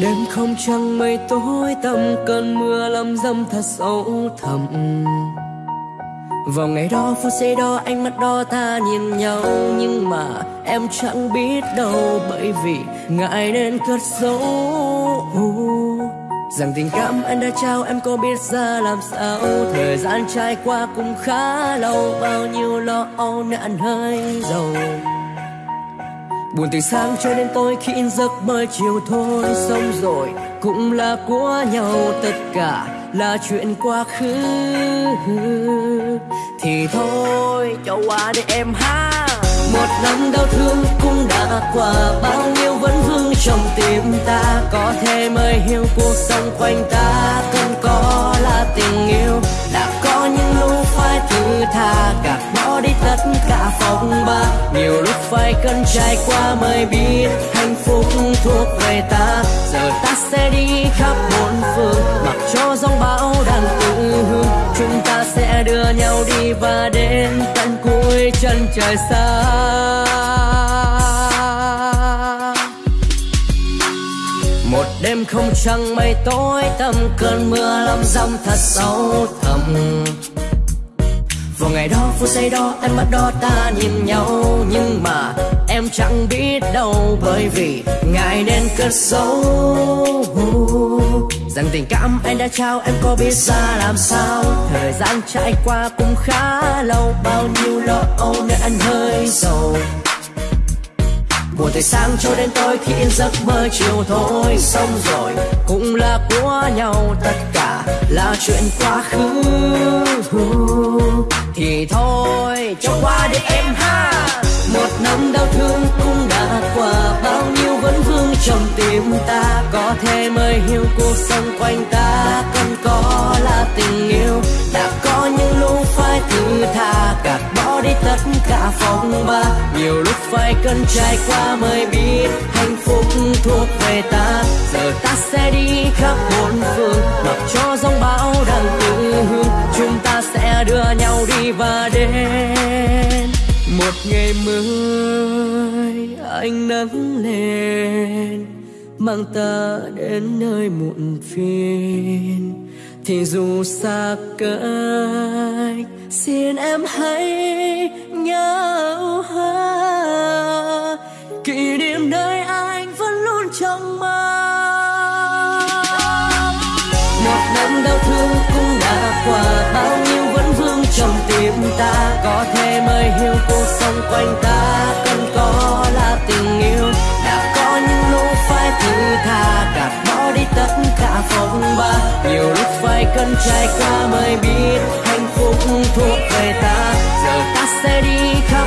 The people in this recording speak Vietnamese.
đêm không trăng mây tối tầm cơn mưa lâm dâm thật sâu thẳm. Vào ngày đó, phút giây đó, ánh mắt đó ta nhìn nhau, nhưng mà em chẳng biết đâu, bởi vì ngại nên cất giấu. Rằng tình cảm anh đã trao, em có biết ra làm sao. Thời gian trải qua cũng khá lâu, bao nhiêu lo âu, nạn hơi giàu buồn từ sáng cho đến tối khi in giấc mơ chiều thôi xong rồi cũng là của nhau, tất cả là chuyện quá khứ. Thì thôi, cho qua để em ha. Một năm đau thương cũng đã qua, bao nhiêu vẫn vương trong tim ta. Có thể mới hiểu cuộc sống quanh ta cần có phải cần trải qua mới biết hạnh phúc thuộc về ta. Giờ ta sẽ đi khắp bốn phương, mặc cho giông bão đang tự hương chúng ta sẽ đưa nhau đi và đến tận cuối chân trời xa. Một đêm không trăng mây tối, tầm cơn mưa lâm dâm thật sâu thẳm vào ngày đó phút giây đó em mắt đó ta nhìn nhau, nhưng mà em chẳng biết đâu bởi vì ngài nên cất giấu. Rằng tình cảm anh đã trao, em có biết ra làm sao. Thời gian trải qua cũng khá lâu, bao nhiêu lo âu nên anh hơi sầu buồn từ sáng cho đến tối khi yên giấc mơ chiều thôi, xong rồi cũng là của nhau, tất cả là chuyện quá khứ. Tim ta, có thể mới hiểu cuộc sống quanh ta. Cần có là tình yêu, đã có những lúc phải thứ tha gạt bỏ đi tất cả phong ba, nhiều lúc phải cần trải qua mới biết hạnh phúc thuộc về ta. Giờ ta sẽ đi khắp bốn phương, mặc cho giông bão đang tự hương chúng ta sẽ đưa nhau đi và đến một ngày mới. Anh nắng lên mang ta đến nơi muộn phiền. Thì dù xa cách, xin em hãy nhớ ha. Kỷ niệm nơi anh vẫn luôn trong mơ. Một năm đau thương cũng đã qua, bao nhiêu vẫn vương trong tim ta. Có thể mới hiểu cuộc sống quanh ta. Cần trải qua mới biết hạnh phúc thuộc về ta. Giờ ta sẽ đi khắp